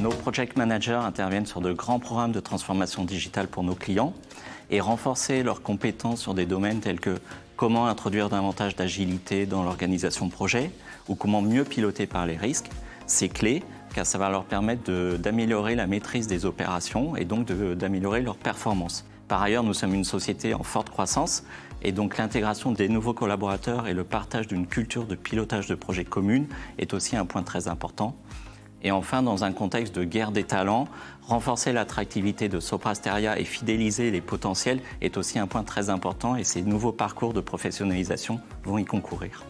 Nos project managers interviennent sur de grands programmes de transformation digitale pour nos clients et renforcer leurs compétences sur des domaines tels que comment introduire davantage d'agilité dans l'organisation de projet ou comment mieux piloter par les risques. C'est clé car ça va leur permettre d'améliorer la maîtrise des opérations et donc d'améliorer leur performance. Par ailleurs, nous sommes une société en forte croissance et donc l'intégration des nouveaux collaborateurs et le partage d'une culture de pilotage de projets communes est aussi un point très important. Et enfin, dans un contexte de guerre des talents, renforcer l'attractivité de Soprasteria et fidéliser les potentiels est aussi un point très important et ces nouveaux parcours de professionnalisation vont y concourir.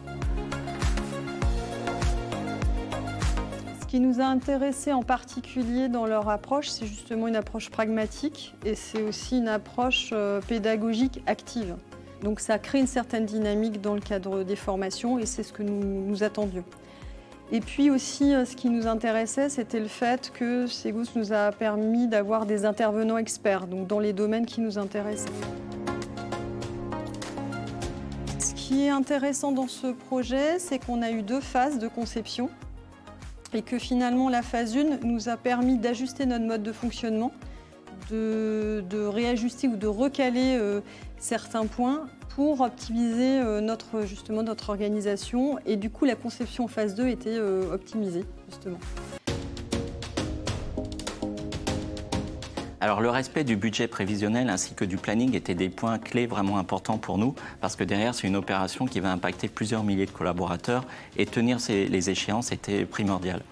Ce qui nous a intéressés en particulier dans leur approche, c'est justement une approche pragmatique et c'est aussi une approche euh, pédagogique active. Donc ça crée une certaine dynamique dans le cadre des formations et c'est ce que nous, nous attendions. Et puis aussi, euh, ce qui nous intéressait, c'était le fait que Segus nous a permis d'avoir des intervenants experts, donc dans les domaines qui nous intéressaient. Ce qui est intéressant dans ce projet, c'est qu'on a eu deux phases de conception et que finalement la phase 1 nous a permis d'ajuster notre mode de fonctionnement, de, réajuster ou de recaler euh, certains points pour optimiser euh, notre, justement, notre organisation. Et du coup, la conception phase 2 était euh, optimisée, justement. Alors le respect du budget prévisionnel ainsi que du planning étaient des points clés vraiment importants pour nous parce que derrière c'est une opération qui va impacter plusieurs milliers de collaborateurs et tenir les échéances était primordial.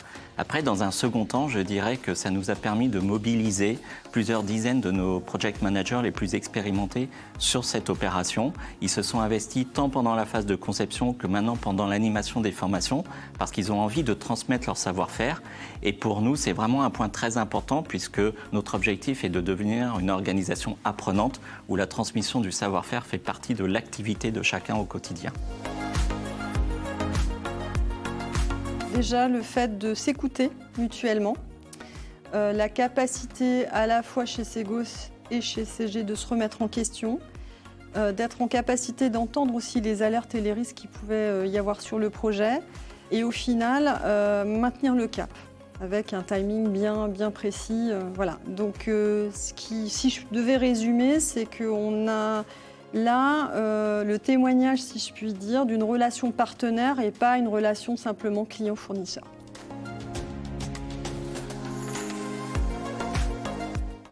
Après, dans un second temps, je dirais que ça nous a permis de mobiliser plusieurs dizaines de nos project managers les plus expérimentés sur cette opération. Ils se sont investis tant pendant la phase de conception que maintenant pendant l'animation des formations parce qu'ils ont envie de transmettre leur savoir-faire. Et pour nous, c'est vraiment un point très important puisque notre objectif est de devenir une organisation apprenante où la transmission du savoir-faire fait partie de l'activité de chacun au quotidien. Déjà, le fait de s'écouter mutuellement, euh, la capacité à la fois chez Segos et chez CG de se remettre en question, euh, d'être en capacité d'entendre aussi les alertes et les risques qu'il pouvait euh, y avoir sur le projet, et au final, maintenir le cap avec un timing bien, bien précis. voilà. Donc, ce qui, si je devais résumer, c'est qu'on a Là, euh, le témoignage, si je puis dire, d'une relation partenaire et pas une relation simplement client-fournisseur.